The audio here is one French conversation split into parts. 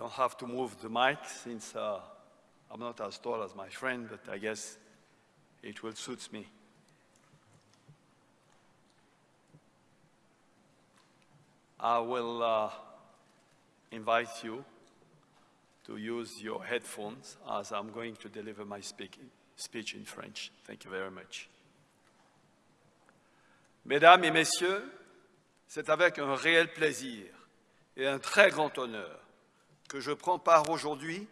don't have to move the mic since uh, I'm not as tall as my friend, but I guess it will suit me. I will uh, invite you to use your headphones as I'm going to deliver my speech in French. Thank you very much. Mesdames et Messieurs, c'est avec un réel plaisir et un très grand honneur que je prends part aujourd'hui,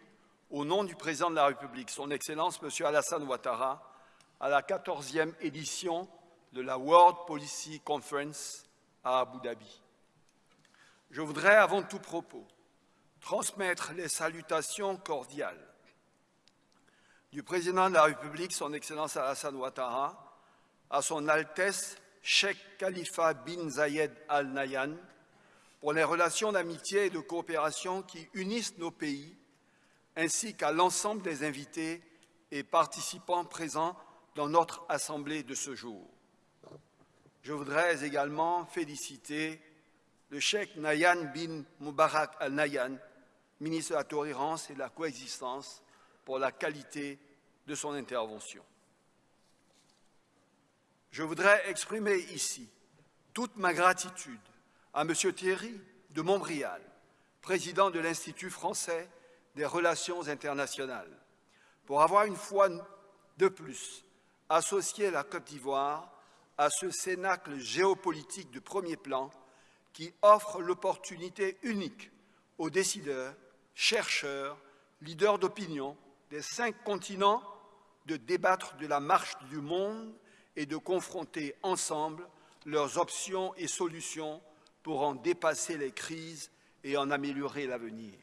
au nom du Président de la République, Son Excellence M. Alassane Ouattara, à la 14e édition de la World Policy Conference à Abu Dhabi. Je voudrais, avant tout propos, transmettre les salutations cordiales du Président de la République, Son Excellence Alassane Ouattara, à Son Altesse Sheikh Khalifa bin Zayed Al Nahyan, pour les relations d'amitié et de coopération qui unissent nos pays, ainsi qu'à l'ensemble des invités et participants présents dans notre Assemblée de ce jour. Je voudrais également féliciter le Cheikh Nayan bin Mubarak al-Nayan, ministre de la Tolérance et de la Coexistence, pour la qualité de son intervention. Je voudrais exprimer ici toute ma gratitude à M. Thierry de Montbrial, président de l'Institut français des relations internationales, pour avoir une fois de plus associé la Côte d'Ivoire à ce cénacle géopolitique de premier plan qui offre l'opportunité unique aux décideurs, chercheurs, leaders d'opinion des cinq continents de débattre de la marche du monde et de confronter ensemble leurs options et solutions pour en dépasser les crises et en améliorer l'avenir.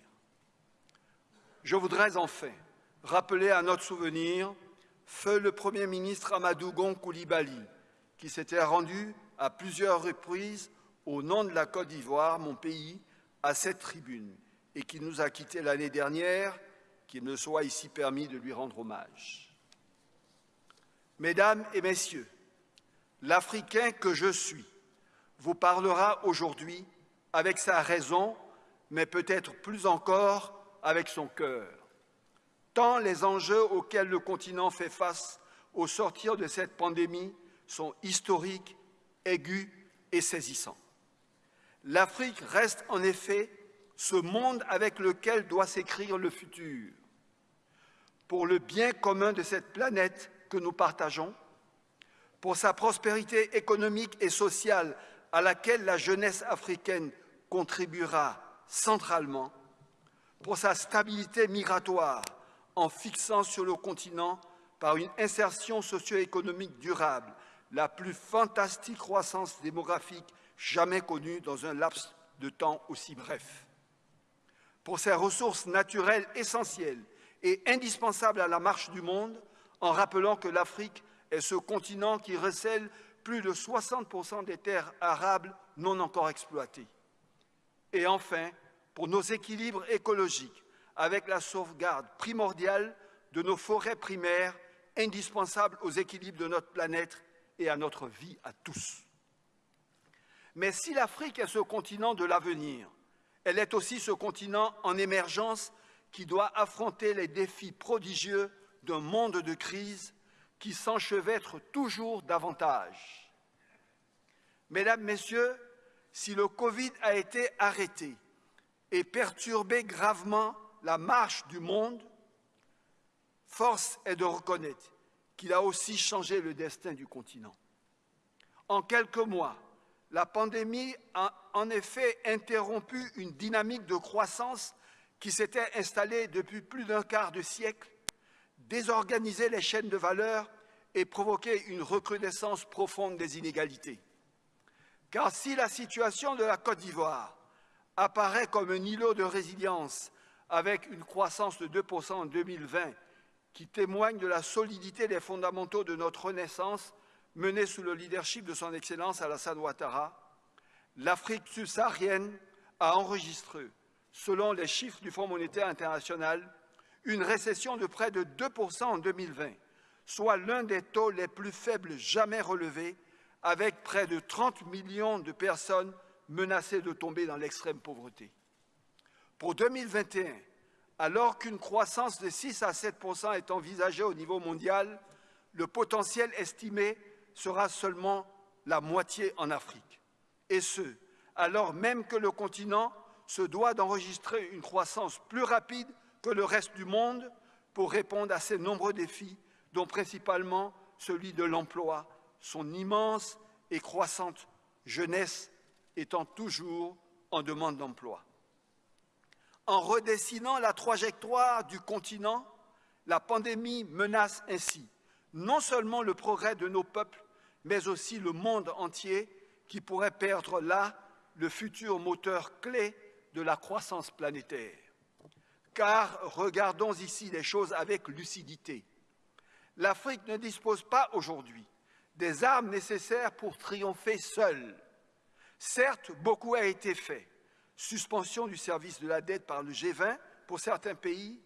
Je voudrais enfin rappeler à notre souvenir feu le Premier ministre Amadou Gon Koulibaly, qui s'était rendu à plusieurs reprises au nom de la Côte d'Ivoire, mon pays, à cette tribune, et qui nous a quittés l'année dernière, qu'il me soit ici permis de lui rendre hommage. Mesdames et Messieurs, l'Africain que je suis vous parlera aujourd'hui avec sa raison, mais peut-être plus encore avec son cœur, tant les enjeux auxquels le continent fait face au sortir de cette pandémie sont historiques, aigus et saisissants. L'Afrique reste en effet ce monde avec lequel doit s'écrire le futur. Pour le bien commun de cette planète que nous partageons, pour sa prospérité économique et sociale à laquelle la jeunesse africaine contribuera centralement, pour sa stabilité migratoire en fixant sur le continent par une insertion socio-économique durable la plus fantastique croissance démographique jamais connue dans un laps de temps aussi bref. Pour ses ressources naturelles essentielles et indispensables à la marche du monde, en rappelant que l'Afrique est ce continent qui recèle plus de 60% des terres arables non encore exploitées. Et enfin, pour nos équilibres écologiques, avec la sauvegarde primordiale de nos forêts primaires, indispensables aux équilibres de notre planète et à notre vie à tous. Mais si l'Afrique est ce continent de l'avenir, elle est aussi ce continent en émergence qui doit affronter les défis prodigieux d'un monde de crise qui s'enchevêtre toujours davantage. Mesdames, Messieurs, si le Covid a été arrêté et perturbé gravement la marche du monde, force est de reconnaître qu'il a aussi changé le destin du continent. En quelques mois, la pandémie a en effet interrompu une dynamique de croissance qui s'était installée depuis plus d'un quart de siècle désorganiser les chaînes de valeur et provoquer une recrudescence profonde des inégalités. Car si la situation de la Côte d'Ivoire apparaît comme un îlot de résilience avec une croissance de 2% en 2020 qui témoigne de la solidité des fondamentaux de notre renaissance menée sous le leadership de son Excellence Alassane Ouattara, l'Afrique subsaharienne a enregistré, selon les chiffres du Fonds monétaire international, une récession de près de 2% en 2020, soit l'un des taux les plus faibles jamais relevés, avec près de 30 millions de personnes menacées de tomber dans l'extrême pauvreté. Pour 2021, alors qu'une croissance de 6 à 7 est envisagée au niveau mondial, le potentiel estimé sera seulement la moitié en Afrique. Et ce, alors même que le continent se doit d'enregistrer une croissance plus rapide que le reste du monde pour répondre à ces nombreux défis, dont principalement celui de l'emploi, son immense et croissante jeunesse étant toujours en demande d'emploi. En redessinant la trajectoire du continent, la pandémie menace ainsi non seulement le progrès de nos peuples, mais aussi le monde entier qui pourrait perdre là le futur moteur clé de la croissance planétaire. Car regardons ici les choses avec lucidité. L'Afrique ne dispose pas aujourd'hui des armes nécessaires pour triompher seule. Certes, beaucoup a été fait. Suspension du service de la dette par le G20 pour certains pays,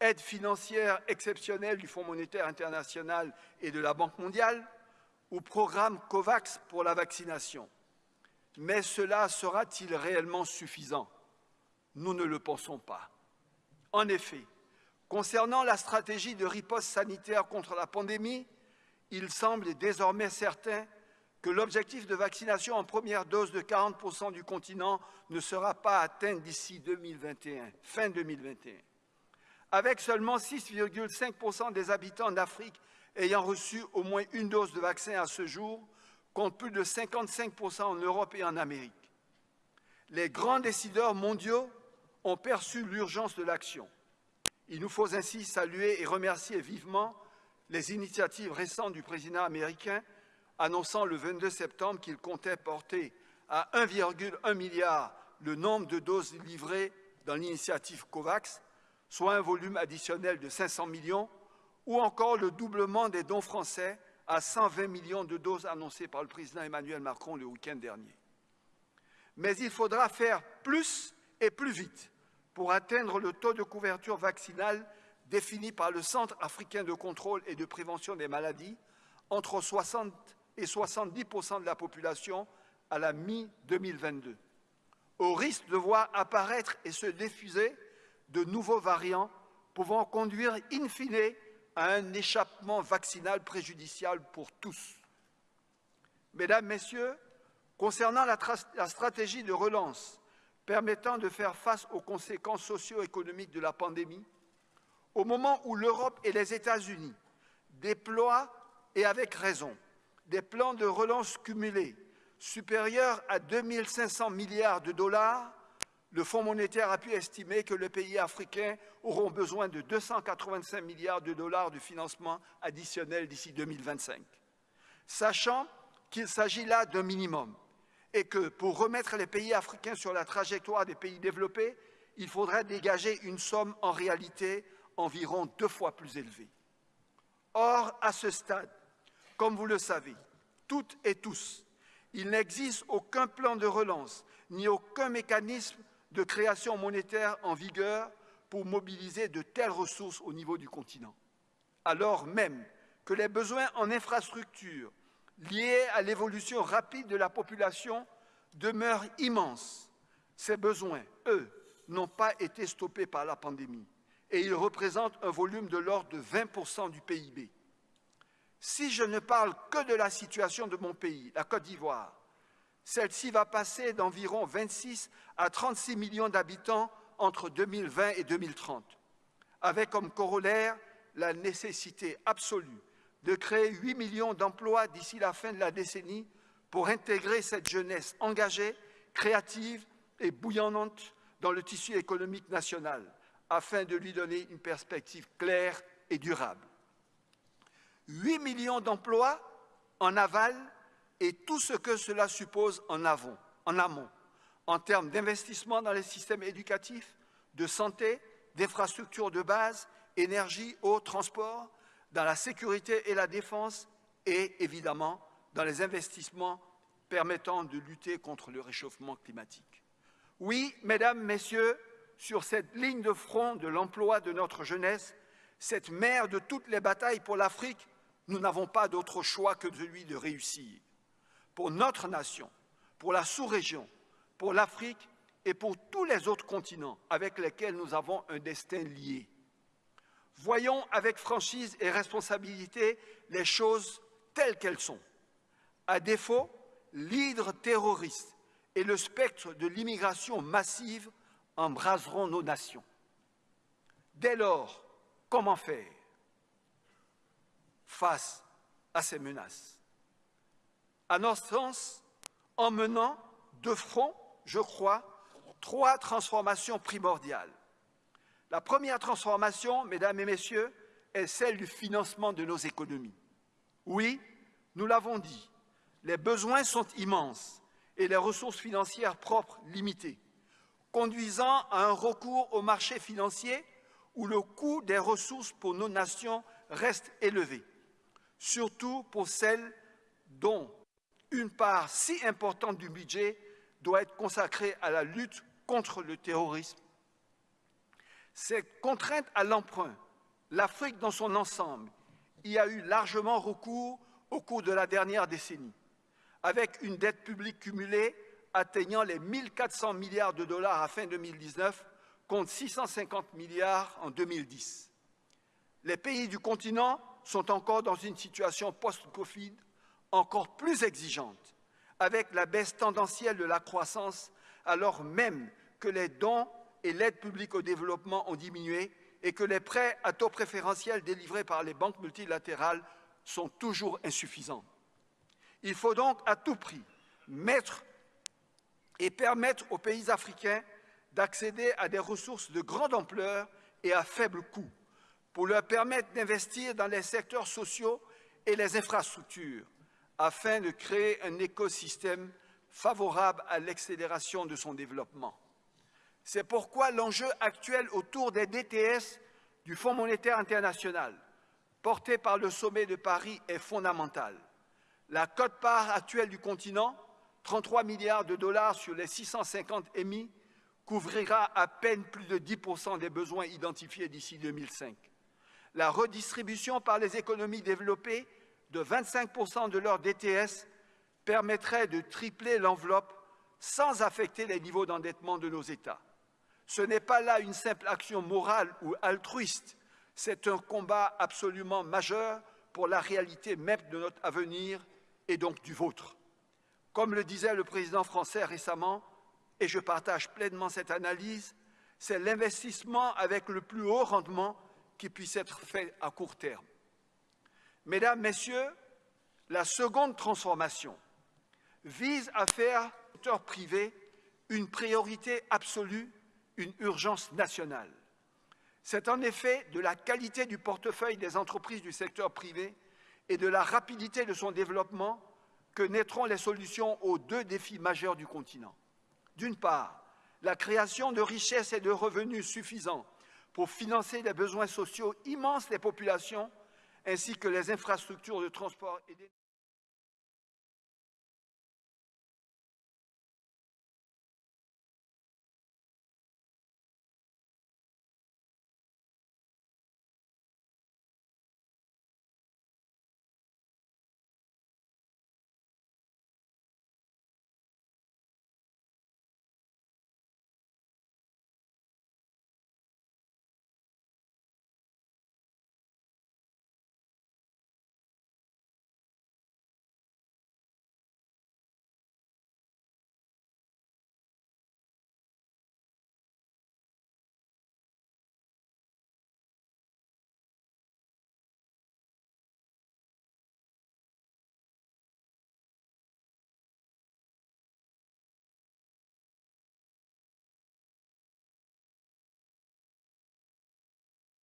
aide financière exceptionnelle du Fonds monétaire international et de la Banque mondiale, ou programme COVAX pour la vaccination. Mais cela sera-t-il réellement suffisant? Nous ne le pensons pas. En effet, concernant la stratégie de riposte sanitaire contre la pandémie, il semble désormais certain que l'objectif de vaccination en première dose de 40 du continent ne sera pas atteint d'ici 2021, fin 2021. Avec seulement 6,5% des habitants d'Afrique ayant reçu au moins une dose de vaccin à ce jour, contre plus de 55% en Europe et en Amérique. Les grands décideurs mondiaux ont perçu l'urgence de l'action. Il nous faut ainsi saluer et remercier vivement les initiatives récentes du président américain annonçant le 22 septembre qu'il comptait porter à 1,1 milliard le nombre de doses livrées dans l'initiative COVAX, soit un volume additionnel de 500 millions, ou encore le doublement des dons français à 120 millions de doses annoncées par le président Emmanuel Macron le week-end dernier. Mais il faudra faire plus et plus vite pour atteindre le taux de couverture vaccinale défini par le Centre africain de contrôle et de prévention des maladies entre 60 et 70% de la population à la mi-2022, au risque de voir apparaître et se diffuser de nouveaux variants pouvant conduire in fine à un échappement vaccinal préjudiciable pour tous. Mesdames, Messieurs, concernant la, la stratégie de relance permettant de faire face aux conséquences socio-économiques de la pandémie, au moment où l'Europe et les États-Unis déploient, et avec raison, des plans de relance cumulés supérieurs à 2 500 milliards de dollars, le Fonds monétaire a pu estimer que les pays africains auront besoin de 285 milliards de dollars de financement additionnel d'ici 2025. Sachant qu'il s'agit là d'un minimum et que pour remettre les pays africains sur la trajectoire des pays développés, il faudrait dégager une somme en réalité environ deux fois plus élevée. Or, à ce stade, comme vous le savez, toutes et tous, il n'existe aucun plan de relance ni aucun mécanisme de création monétaire en vigueur pour mobiliser de telles ressources au niveau du continent, alors même que les besoins en infrastructures liés à l'évolution rapide de la population demeurent immenses. Ces besoins, eux, n'ont pas été stoppés par la pandémie et ils représentent un volume de l'ordre de 20% du PIB. Si je ne parle que de la situation de mon pays, la Côte d'Ivoire, celle-ci va passer d'environ 26 à 36 millions d'habitants entre 2020 et 2030, avec comme corollaire la nécessité absolue de créer 8 millions d'emplois d'ici la fin de la décennie pour intégrer cette jeunesse engagée, créative et bouillonnante dans le tissu économique national, afin de lui donner une perspective claire et durable. 8 millions d'emplois en aval et tout ce que cela suppose en, en amont, en termes d'investissement dans les systèmes éducatifs, de santé, d'infrastructures de base, énergie, eau, transport, dans la sécurité et la défense et évidemment dans les investissements permettant de lutter contre le réchauffement climatique. Oui, Mesdames, Messieurs, sur cette ligne de front de l'emploi de notre jeunesse, cette mère de toutes les batailles pour l'Afrique, nous n'avons pas d'autre choix que celui de réussir. Pour notre nation, pour la sous-région, pour l'Afrique, et pour tous les autres continents avec lesquels nous avons un destin lié. Voyons avec franchise et responsabilité les choses telles qu'elles sont. À défaut, l'hydre terroriste et le spectre de l'immigration massive embraseront nos nations. Dès lors, comment faire face à ces menaces? À notre sens, en menant de front, je crois, trois transformations primordiales. La première transformation, mesdames et messieurs, est celle du financement de nos économies. Oui, nous l'avons dit, les besoins sont immenses et les ressources financières propres limitées, conduisant à un recours au marché financier où le coût des ressources pour nos nations reste élevé, surtout pour celles dont une part si importante du budget doit être consacrée à la lutte contre le terrorisme. Cette contrainte à l'emprunt, l'Afrique dans son ensemble y a eu largement recours au cours de la dernière décennie, avec une dette publique cumulée atteignant les 1 400 milliards de dollars à fin 2019 contre 650 milliards en 2010. Les pays du continent sont encore dans une situation post-Covid encore plus exigeante, avec la baisse tendancielle de la croissance, alors même que les dons et l'aide publique au développement ont diminué et que les prêts à taux préférentiels délivrés par les banques multilatérales sont toujours insuffisants. Il faut donc à tout prix mettre et permettre aux pays africains d'accéder à des ressources de grande ampleur et à faible coût pour leur permettre d'investir dans les secteurs sociaux et les infrastructures afin de créer un écosystème favorable à l'accélération de son développement. C'est pourquoi l'enjeu actuel autour des DTS du Fonds monétaire international, porté par le sommet de Paris, est fondamental. La cote-part actuelle du continent, 33 milliards de dollars sur les 650 émis, couvrira à peine plus de 10% des besoins identifiés d'ici 2005. La redistribution par les économies développées de 25% de leur DTS permettrait de tripler l'enveloppe sans affecter les niveaux d'endettement de nos États. Ce n'est pas là une simple action morale ou altruiste, c'est un combat absolument majeur pour la réalité même de notre avenir et donc du vôtre. Comme le disait le président français récemment, et je partage pleinement cette analyse, c'est l'investissement avec le plus haut rendement qui puisse être fait à court terme. Mesdames, Messieurs, la seconde transformation vise à faire au secteur privé une priorité absolue, une urgence nationale. C'est en effet de la qualité du portefeuille des entreprises du secteur privé et de la rapidité de son développement que naîtront les solutions aux deux défis majeurs du continent. D'une part, la création de richesses et de revenus suffisants pour financer les besoins sociaux immenses des populations, ainsi que les infrastructures de transport et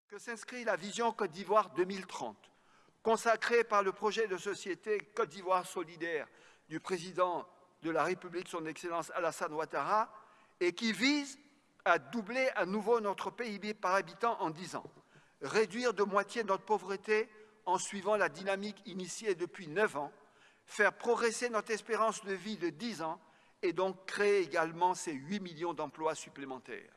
que s'inscrit la vision Côte d'Ivoire 2030, consacrée par le projet de société Côte d'Ivoire solidaire du président de la République, son Excellence Alassane Ouattara, et qui vise à doubler à nouveau notre PIB par habitant en 10 ans, réduire de moitié notre pauvreté en suivant la dynamique initiée depuis 9 ans, faire progresser notre espérance de vie de 10 ans et donc créer également ces 8 millions d'emplois supplémentaires.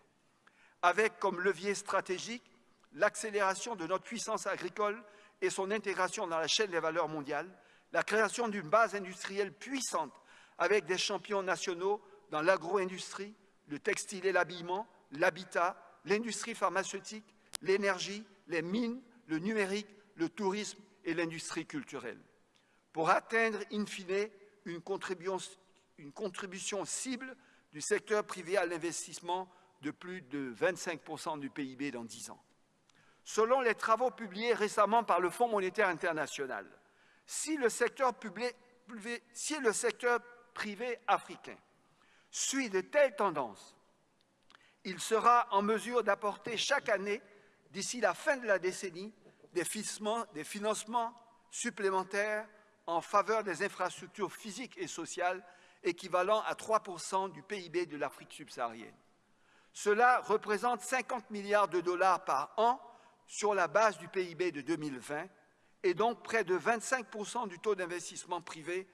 Avec comme levier stratégique l'accélération de notre puissance agricole et son intégration dans la chaîne des valeurs mondiales, la création d'une base industrielle puissante avec des champions nationaux dans l'agro-industrie, le textile et l'habillement, l'habitat, l'industrie pharmaceutique, l'énergie, les mines, le numérique, le tourisme et l'industrie culturelle. Pour atteindre, in fine, une contribution, cible du secteur privé à l'investissement de plus de 25% du PIB dans 10 ans. Selon les travaux publiés récemment par le Fonds monétaire international, si le secteur, privé africain suit de telles tendances, il sera en mesure d'apporter chaque année, d'ici la fin de la décennie, des financements supplémentaires en faveur des infrastructures physiques et sociales équivalent à 3% du PIB de l'Afrique subsaharienne. Cela représente 50 milliards de dollars par an sur la base du PIB de 2020 et donc près de 25% du taux d'investissement privé,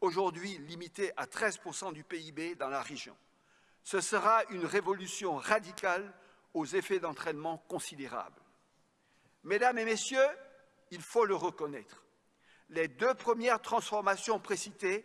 aujourd'hui limité à 13 du PIB dans la région. Ce sera une révolution radicale aux effets d'entraînement considérables. Mesdames et messieurs, il faut le reconnaître, les deux premières transformations précitées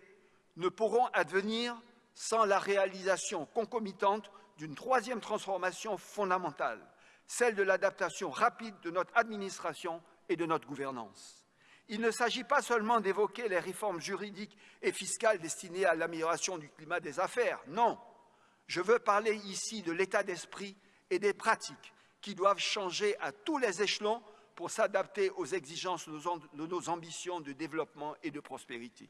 ne pourront advenir sans la réalisation concomitante d'une troisième transformation fondamentale, celle de l'adaptation rapide de notre administration et de notre gouvernance. Il ne s'agit pas seulement d'évoquer les réformes juridiques et fiscales destinées à l'amélioration du climat des affaires, non. Je veux parler ici de l'état d'esprit et des pratiques qui doivent changer à tous les échelons pour s'adapter aux exigences de nos ambitions de développement et de prospérité.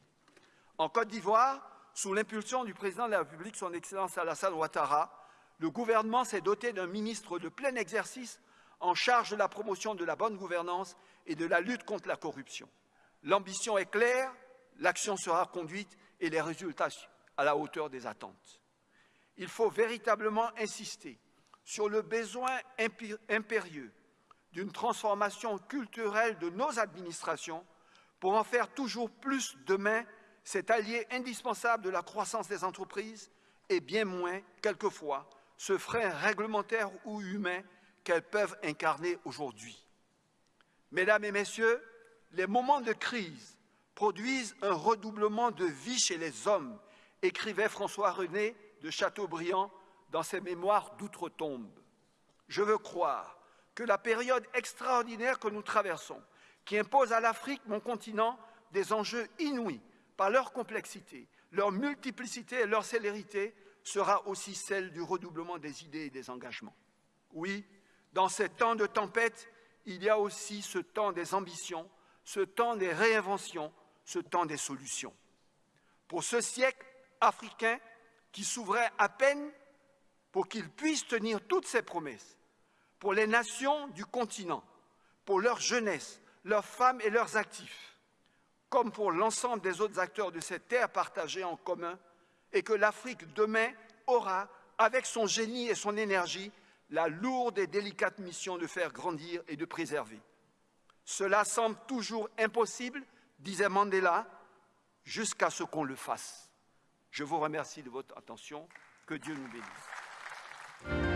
En Côte d'Ivoire, sous l'impulsion du président de la République, son Excellence Alassane Ouattara, le gouvernement s'est doté d'un ministre de plein exercice en charge de la promotion de la bonne gouvernance et de la lutte contre la corruption. L'ambition est claire, l'action sera conduite et les résultats à la hauteur des attentes. Il faut véritablement insister sur le besoin impérieux d'une transformation culturelle de nos administrations pour en faire toujours plus demain cet allié indispensable de la croissance des entreprises et bien moins, quelquefois, ce frein réglementaire ou humain qu'elles peuvent incarner aujourd'hui. Mesdames et messieurs, les moments de crise produisent un redoublement de vie chez les hommes, écrivait François René de Chateaubriand dans ses mémoires d'outre-tombe. Je veux croire que la période extraordinaire que nous traversons, qui impose à l'Afrique, mon continent, des enjeux inouïs par leur complexité, leur multiplicité et leur célérité, sera aussi celle du redoublement des idées et des engagements. Oui, dans ces temps de tempête, il y a aussi ce temps des ambitions, ce temps des réinventions, ce temps des solutions. Pour ce siècle africain qui s'ouvrait à peine pour qu'il puisse tenir toutes ses promesses, pour les nations du continent, pour leur jeunesse, leurs femmes et leurs actifs, comme pour l'ensemble des autres acteurs de cette terre partagée en commun, et que l'Afrique demain aura, avec son génie et son énergie, la lourde et délicate mission de faire grandir et de préserver. Cela semble toujours impossible, disait Mandela, jusqu'à ce qu'on le fasse. Je vous remercie de votre attention. Que Dieu nous bénisse.